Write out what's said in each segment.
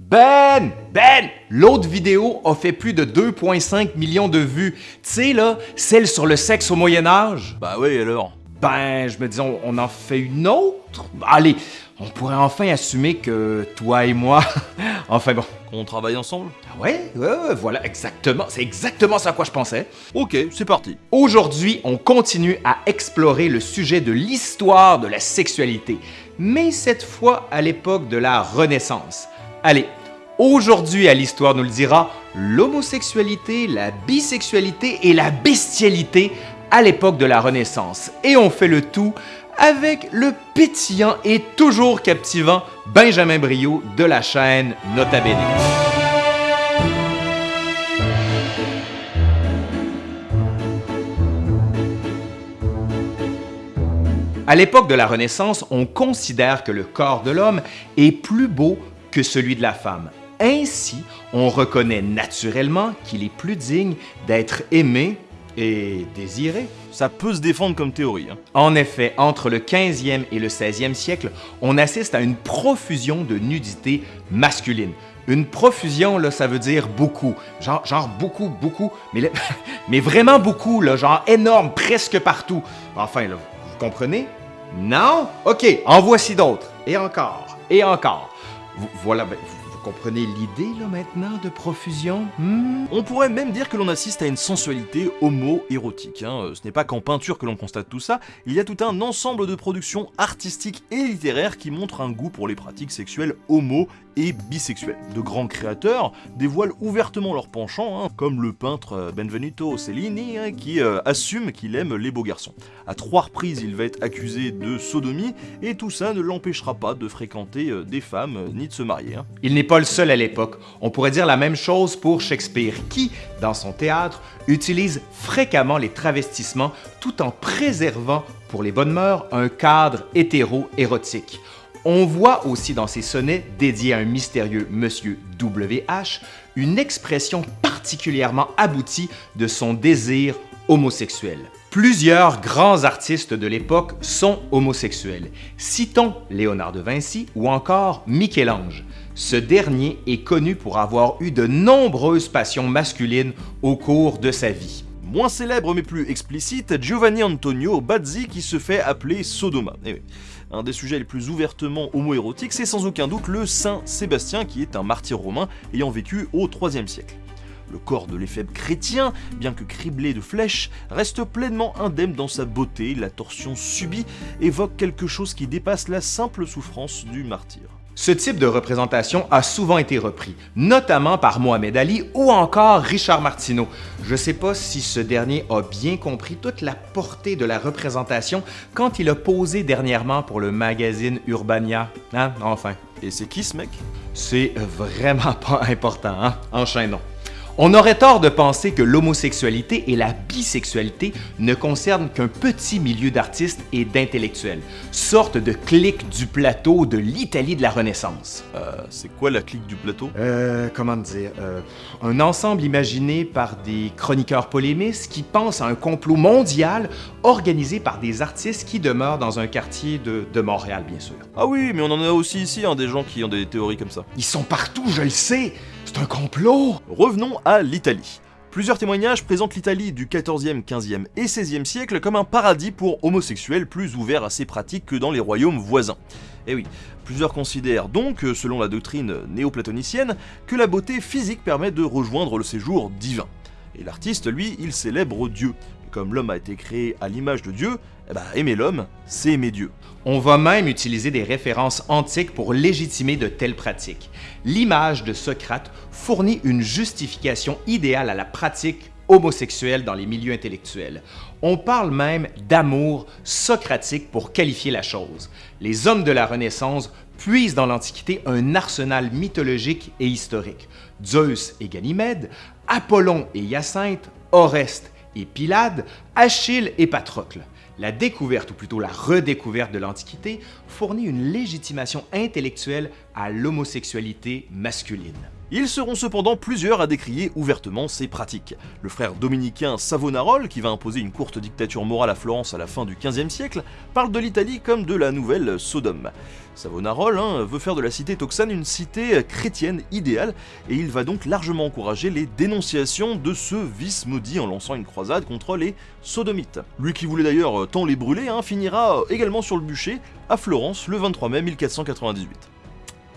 Ben! Ben! L'autre vidéo a fait plus de 2,5 millions de vues. Tu sais, là, celle sur le sexe au Moyen-Âge? Bah oui, alors Ben, je me dis, on, on en fait une autre? Allez, on pourrait enfin assumer que toi et moi... enfin bon. Qu'on travaille ensemble? Ah ouais, ouais, ouais, voilà, exactement. C'est exactement ça à quoi je pensais. Ok, c'est parti. Aujourd'hui, on continue à explorer le sujet de l'histoire de la sexualité, mais cette fois à l'époque de la Renaissance. Allez, aujourd'hui à l'Histoire nous le dira, l'homosexualité, la bisexualité et la bestialité à l'époque de la Renaissance. Et on fait le tout avec le pétillant et toujours captivant Benjamin Brio de la chaîne Nota Bene. À l'époque de la Renaissance, on considère que le corps de l'homme est plus beau que celui de la femme. Ainsi, on reconnaît naturellement qu'il est plus digne d'être aimé et désiré. Ça peut se défendre comme théorie. Hein. En effet, entre le 15e et le 16e siècle, on assiste à une profusion de nudité masculine. Une profusion, là, ça veut dire beaucoup. Genre, genre beaucoup, beaucoup, mais, là- mais vraiment beaucoup, là, genre énorme, presque partout. Enfin, là, vous comprenez? Non? OK, en voici d'autres. Et encore, et encore. Voilà, ben, comprenez l'idée, là, maintenant, de profusion? Hmm? On pourrait même dire que l'on assiste à une sensualité homo-érotique. hein. Euh, Ce n'est pas qu'en peinture que l'on constate tout ça, il y a tout un ensemble de productions artistiques et littéraires qui montrent un goût pour les pratiques sexuelles homo et bisexuelles. De grands créateurs dévoilent ouvertement leur penchant, hein, comme le peintre euh, Benvenuto Cellini, hein, qui euh, assume qu'il aime les beaux garçons. À trois reprises, il va être accusé de sodomie, et tout ça ne l'empêchera pas de fréquenter euh, des femmes euh, ni de se marier. hein. Il n'est pas le seul à l'époque. On pourrait dire la même chose pour Shakespeare, qui, dans son théâtre, utilise fréquemment les travestissements tout en préservant, pour les bonnes mœurs, un cadre hétéro-érotique. On voit aussi dans ses sonnets dédiés à un mystérieux Monsieur W.H. une expression particulièrement aboutie de son désir homosexuel. Plusieurs grands artistes de l'époque sont homosexuels. Citons Léonard de Vinci ou encore Michel-Ange. Ce dernier est connu pour avoir eu de nombreuses passions masculines au cours de sa vie. Moins célèbre mais plus explicite, Giovanni Antonio Bazzi qui se fait appeler Sodoma. Eh. Un des sujets les plus ouvertement homoérotiques, c'est sans aucun doute le Saint Sébastien qui est un martyr romain ayant vécu au IIIe siècle. Le corps de l'éphèbe chrétien, bien que criblé de flèches, reste pleinement indemne dans sa beauté, la torsion subie évoque quelque chose qui dépasse la simple souffrance du martyr. Ce type de représentation a souvent été repris, notamment par Mohamed Ali ou encore Richard Martineau. Je ne sais pas si ce dernier a bien compris toute la portée de la représentation quand il a posé dernièrement pour le magazine Urbania. Hein? Enfin, Et c'est qui ce mec? C'est vraiment pas important, hein? Enchaînons. On aurait tort de penser que l'homosexualité et la bisexualité ne concernent qu'un petit milieu d'artistes et d'intellectuels, sorte de clique du plateau de l'Italie de la Renaissance. Euh, C'est quoi la clique du plateau? Euh, comment dire euh, Un ensemble imaginé par des chroniqueurs polémistes qui pensent à un complot mondial organisé par des artistes qui demeurent dans un quartier de, de Montréal, bien sûr. Ah oui, mais on en a aussi ici, hein, des gens qui ont des théories comme ça. Ils sont partout, je le sais C'est un complot Revenons à l'Italie. Plusieurs témoignages présentent l'Italie du 14e, 15e et 16e siècle comme un paradis pour homosexuels plus ouvert à ces pratiques que dans les royaumes voisins. Et oui, plusieurs considèrent donc, selon la doctrine néoplatonicienne, que la beauté physique permet de rejoindre le séjour divin. Et l'artiste, lui, il célèbre Dieu. Comme l'homme a été créé à l'image de Dieu, eh ben, aimer l'homme, c'est aimer Dieu. On va même utiliser des références antiques pour légitimer de telles pratiques. L'image de Socrate fournit une justification idéale à la pratique homosexuelle dans les milieux intellectuels. On parle même d'amour socratique pour qualifier la chose. Les hommes de la Renaissance puisent dans l'Antiquité un arsenal mythologique et historique. Zeus et Ganymède, Apollon et Hyacinthe, Oreste et Pylade, Achille et Patrocle. La découverte, ou plutôt la redécouverte de l'Antiquité, fournit une légitimation intellectuelle à l'homosexualité masculine. Ils seront cependant plusieurs à décrier ouvertement ces pratiques. Le frère dominicain Savonarole, qui va imposer une courte dictature morale à Florence à la fin du XVe siècle, parle de l'Italie comme de la nouvelle Sodome. Savonarole hein, veut faire de la cité Toxane une cité chrétienne idéale, et il va donc largement encourager les dénonciations de ce vice maudit en lançant une croisade contre les sodomites. Lui qui voulait d'ailleurs tant les brûler, hein, finira également sur le bûcher à Florence le 23 mai 1498.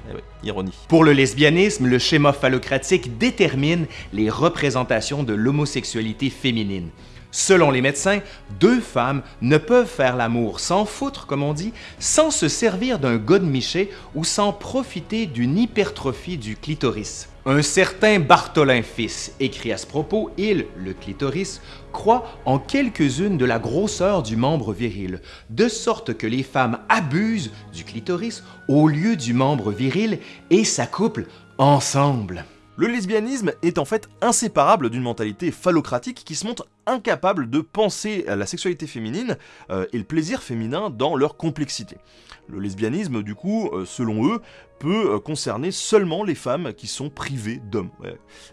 Eh. Pour le lesbianisme, le schéma phallocratique détermine les représentations de l'homosexualité féminine. Selon les médecins, deux femmes ne peuvent faire l'amour sans foutre, comme on dit, sans se servir d'un godemiché ou sans profiter d'une hypertrophie du clitoris. Un certain Bartholin fils écrit à ce propos, il, le clitoris, croit en quelques-unes de la grosseur du membre viril, de sorte que les femmes abusent du clitoris au lieu du membre viril et s'accouplent ensemble. Le lesbianisme est en fait inséparable d'une mentalité phallocratique qui se montre incapable de penser à la sexualité féminine euh, et le plaisir féminin dans leur complexité. Le lesbianisme, du coup, euh, selon eux, peut euh, concerner seulement les femmes qui sont privées d'hommes.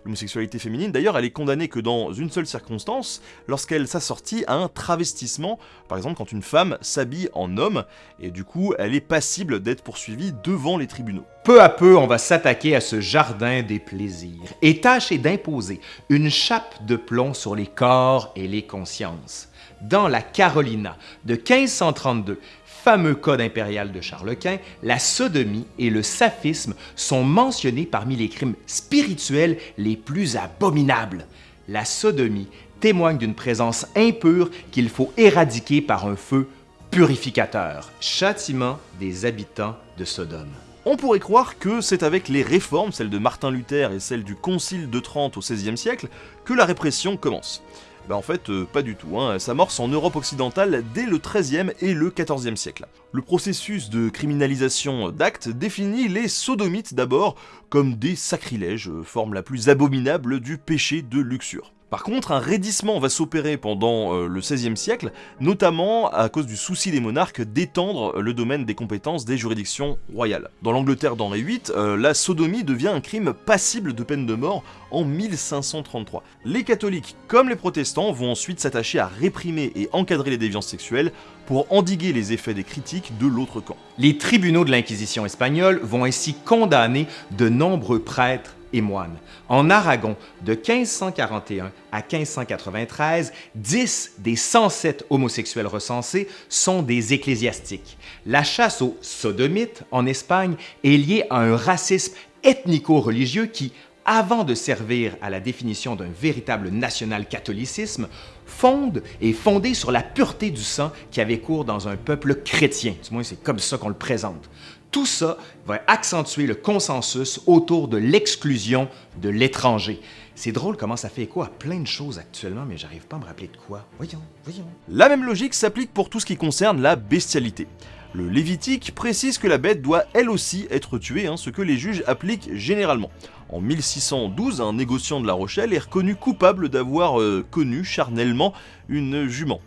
L'homosexualité féminine, d'ailleurs, elle est condamnée que dans une seule circonstance, lorsqu'elle s'assortit à un travestissement, par exemple quand une femme s'habille en homme, et du coup, elle est passible d'être poursuivie devant les tribunaux. Peu à peu, on va s'attaquer à ce jardin des plaisirs et tâcher d'imposer une chape de plomb sur les corps et les consciences. Dans la Carolina de 1532, fameux code impérial de Charles Quint, la sodomie et le saphisme sont mentionnés parmi les crimes spirituels les plus abominables. La sodomie témoigne d'une présence impure qu'il faut éradiquer par un feu purificateur. Châtiment des habitants de Sodome. On pourrait croire que c'est avec les réformes, celles de Martin Luther et celles du Concile de Trente au XVIe siècle, que la répression commence. Bah en fait, euh, pas du tout, hein. ça s'amorce en Europe occidentale dès le XIIIe et le XIVe siècle. Le processus de criminalisation d'actes définit les sodomites d'abord comme des sacrilèges, euh, forme la plus abominable du péché de luxure. Par contre, un raidissement va s'opérer pendant euh, le XVIe siècle, notamment à cause du souci des monarques d'étendre le domaine des compétences des juridictions royales. Dans l'Angleterre d'Henri VIII, euh, la sodomie devient un crime passible de peine de mort en 1533. Les catholiques, comme les protestants, vont ensuite s'attacher à réprimer et encadrer les déviances sexuelles pour endiguer les effets des critiques de l'autre camp. Les tribunaux de l'Inquisition espagnole vont ainsi condamner de nombreux prêtres et moines. En Aragon, de 1541 à 1593, 10 des 107 homosexuels recensés sont des ecclésiastiques. La chasse aux sodomites en Espagne est liée à un racisme ethnico-religieux qui, avant de servir à la définition d'un véritable national-catholicisme, fonde et fondé sur la pureté du sang qui avait cours dans un peuple chrétien. C'est comme ça qu'on le présente. Tout ça va accentuer le consensus autour de l'exclusion de l'étranger. C'est drôle comment ça fait écho à plein de choses actuellement, mais j'arrive pas à me rappeler de quoi. Voyons, voyons. La même logique s'applique pour tout ce qui concerne la bestialité. Le Lévitique précise que la bête doit elle aussi être tuée, hein, ce que les juges appliquent généralement. En 1612, un négociant de La Rochelle est reconnu coupable d'avoir euh, connu charnellement une jument.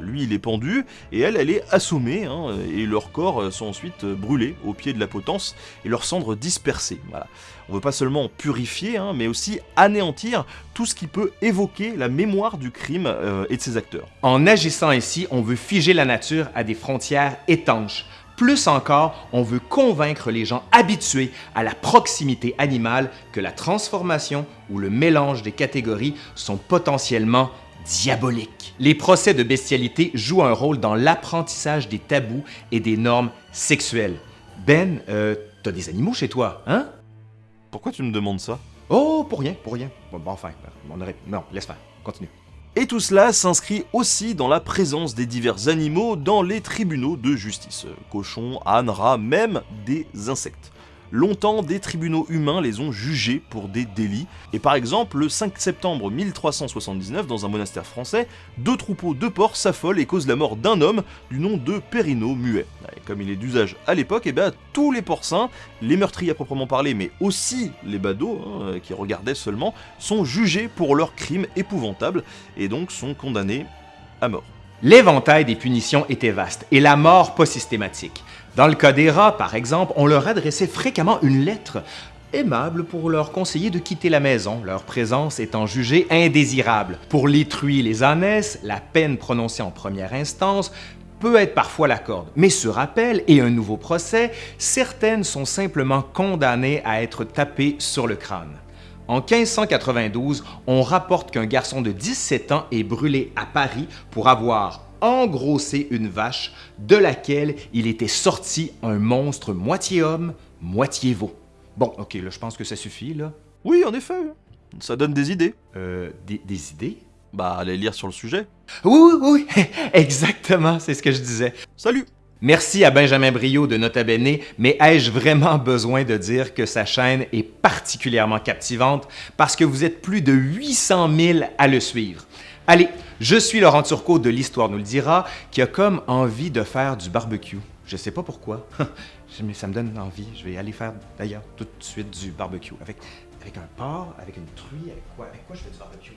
Lui, il est pendu, et elle, elle est assommée, hein, et leurs corps euh, sont ensuite euh, brûlés au pied de la potence, et leurs cendres dispersées. Voilà. On veut pas seulement purifier, hein, mais aussi anéantir tout ce qui peut évoquer la mémoire du crime et de ses acteurs. En agissant ainsi, on veut figer la nature à des frontières étanches. Plus encore, on veut convaincre les gens habitués à la proximité animale que la transformation ou le mélange des catégories sont potentiellement diabolique. Les procès de bestialité jouent un rôle dans l'apprentissage des tabous et des normes sexuelles. Ben, euh, t'as des animaux chez toi, hein? Pourquoi tu me demandes ça? Oh, pour rien, pour rien. Bon, enfin, on aurait... Non, laisse faire, continue. Et tout cela s'inscrit aussi dans la présence des divers animaux dans les tribunaux de justice. Cochons, ânes, rats, même des insectes. Longtemps, des tribunaux humains les ont jugés pour des délits, et par exemple, le 5 septembre 1379, dans un monastère français, deux troupeaux de porcs s'affolent et causent la mort d'un homme du nom de Périno Muet. comme il est d'usage à l'époque, eh bien tous les porcins, les meurtriers à proprement parler, mais aussi les badauds, hein, qui regardaient seulement, sont jugés pour leurs crimes épouvantables, et donc sont condamnés à mort. L'éventail des punitions était vaste et la mort pas systématique. Dans le cas des rats, par exemple, on leur adressait fréquemment une lettre aimable pour leur conseiller de quitter la maison, leur présence étant jugée indésirable. Pour les truies les ânesses, la peine prononcée en première instance peut être parfois la corde, mais sur appel et un nouveau procès, certaines sont simplement condamnées à être tapées sur le crâne. En 1592, on rapporte qu'un garçon de 17 ans est brûlé à Paris pour avoir engrossé une vache de laquelle il était sorti un monstre moitié homme, moitié veau. Bon, ok, là, je pense que ça suffit, là. Oui, en effet, ça donne des idées. Euh, des, des idées? Bah, allez lire sur le sujet. Oui, oui, oui, exactement, c'est ce que je disais. Salut Merci à Benjamin Brio de Nota Bene, mais ai-je vraiment besoin de dire que sa chaîne est particulièrement captivante parce que vous êtes plus de 800 000 à le suivre? Allez, je suis Laurent Turcot de l'Histoire nous le dira, qui a comme envie de faire du barbecue. Je sais pas pourquoi, mais ça me donne envie. Je vais aller faire d'ailleurs tout de suite du barbecue avec, avec un porc, avec une truie, avec quoi? Avec quoi je fais du barbecue?